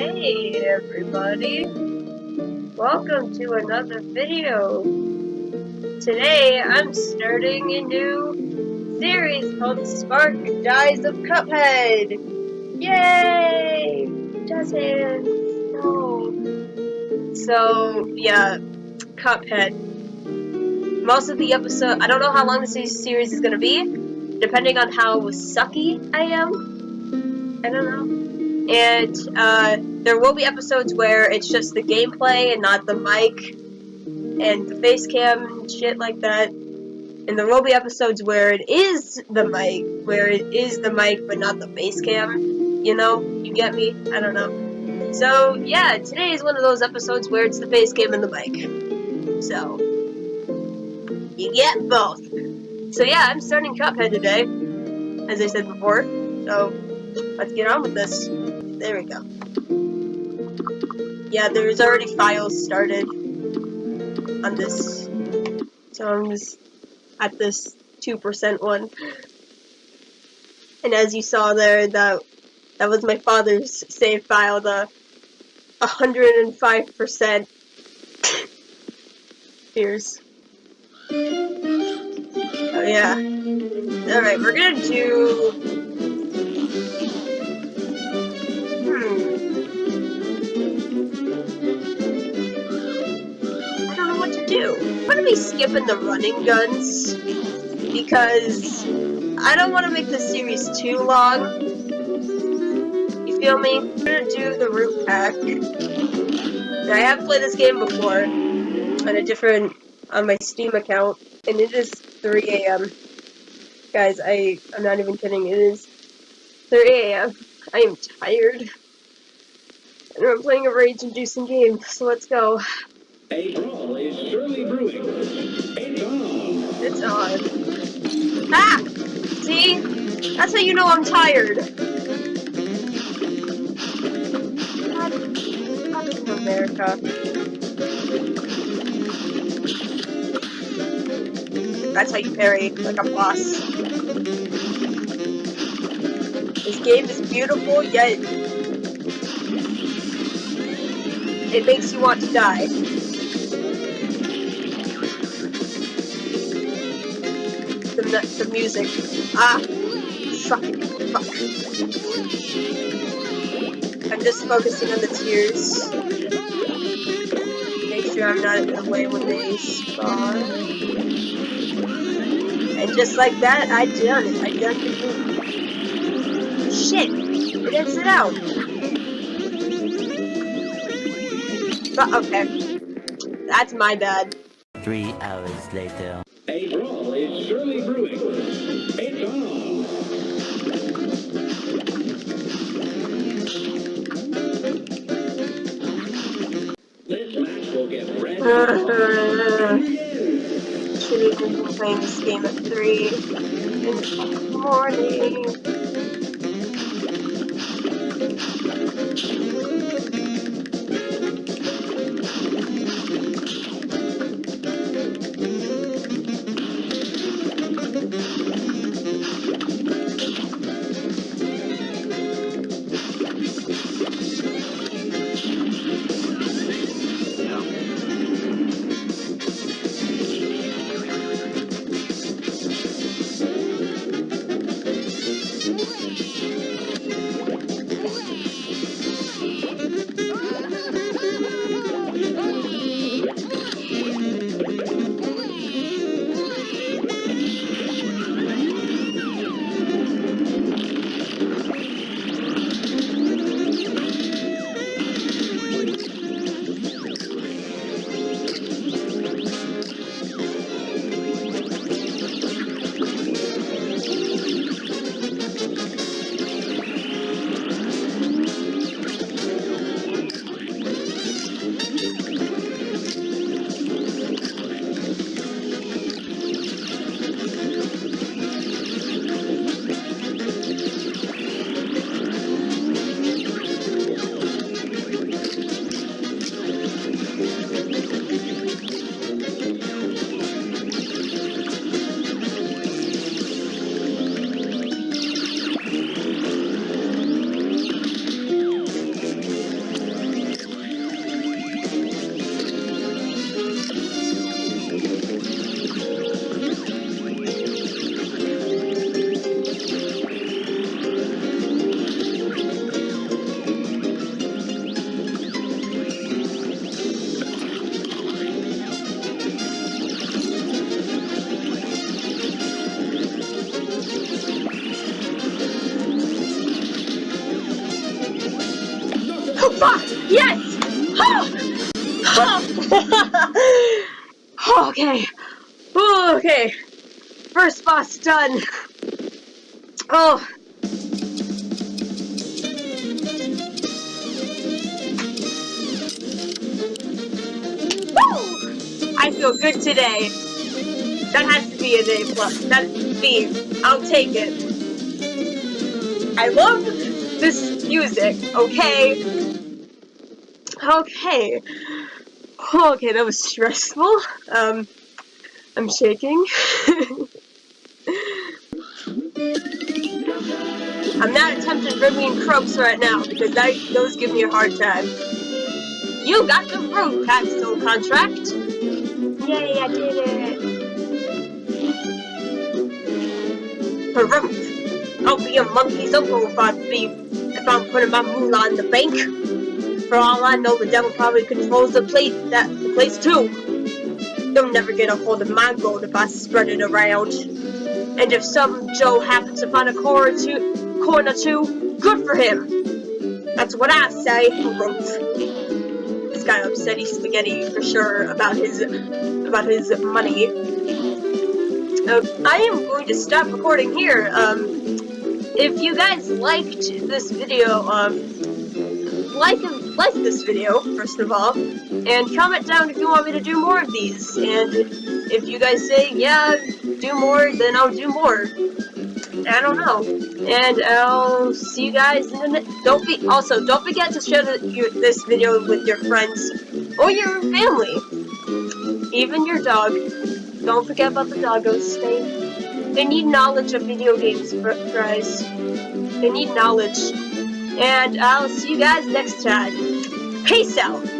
Hey everybody! Welcome to another video. Today I'm starting a new series called Spark Dies of Cuphead! Yay! Hands! No! So, yeah, Cuphead. Most of the episode, I don't know how long this series is gonna be, depending on how sucky I am. I don't know and uh, there will be episodes where it's just the gameplay and not the mic and the face cam and shit like that. And there will be episodes where it is the mic, where it is the mic but not the face cam. You know, you get me? I don't know. So yeah, today is one of those episodes where it's the face cam and the mic. So you get both. So yeah, I'm starting Cuphead today, as I said before. So let's get on with this. There we go. Yeah, there's already files started on this. So I'm just at this 2% one. And as you saw there, that that was my father's save file, the 105% Here's. Oh yeah. Alright, we're gonna do do. I'm gonna be skipping the running guns because I don't want to make this series too long. You feel me? I'm gonna do the root pack. Now, I have played this game before on a different on my Steam account, and it is 3 a.m. Guys, I I'm not even kidding. It is 3 a.m. I am tired. And I'm playing a rage-inducing game, so let's go. A brawl is surely brewing. It's on. It's on. Ah! See? That's how you know I'm tired. America. That's how you parry, like a boss. This game is beautiful, yet it makes you want to die. The, the music. Ah! Fuck. Fuck. I'm just focusing on the tears. Make sure I'm not in the way when they spawn. And just like that, I done it. I done it. Shit! It exit out! But, okay. That's my bad. Three hours later. A brawl Should even playing this game at 3 in the morning. Fuck! Yes! okay. Okay. First boss done. Oh. Woo! I feel good today. That has to be an A plus. That's. I'll take it. I love this music, okay? Okay. Okay, that was stressful. Um, I'm shaking. I'm not attempting Ribby and Croaks right now because that, those give me a hard time. You got the Root Pack's soul contract! Yay, I did it! Harumph! I'll be a monkey's uncle if I be if I'm putting my moolah in the bank. For all I know, the devil probably controls the place that the place too. You'll never get a hold of my gold if I spread it around. And if some Joe happens to find a corner too, corner too, good for him. That's what I say. This guy upsetty spaghetti for sure about his about his money. Uh, I am going to stop recording here. Um, if you guys liked this video, um, like like this video first of all, and comment down if you want me to do more of these. And if you guys say yeah, do more, then I'll do more. I don't know. And I'll see you guys in the next. Don't be also don't forget to share the, your, this video with your friends or your family, even your dog. Don't forget about the doggos. They they need knowledge of video games, guys. They need knowledge. And I'll see you guys next time. Peace out.